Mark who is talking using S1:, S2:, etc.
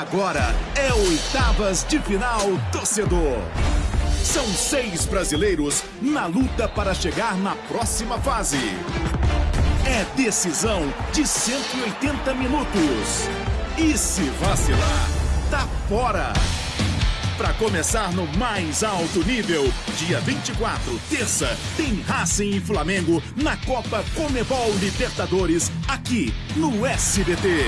S1: Agora é oitavas de final, torcedor. São seis brasileiros na luta para chegar na próxima fase. É decisão de 180 minutos. E se vacilar, tá fora. Para começar no mais alto nível, dia 24, terça, tem Racing e Flamengo na Copa Comebol Libertadores, aqui no SBT.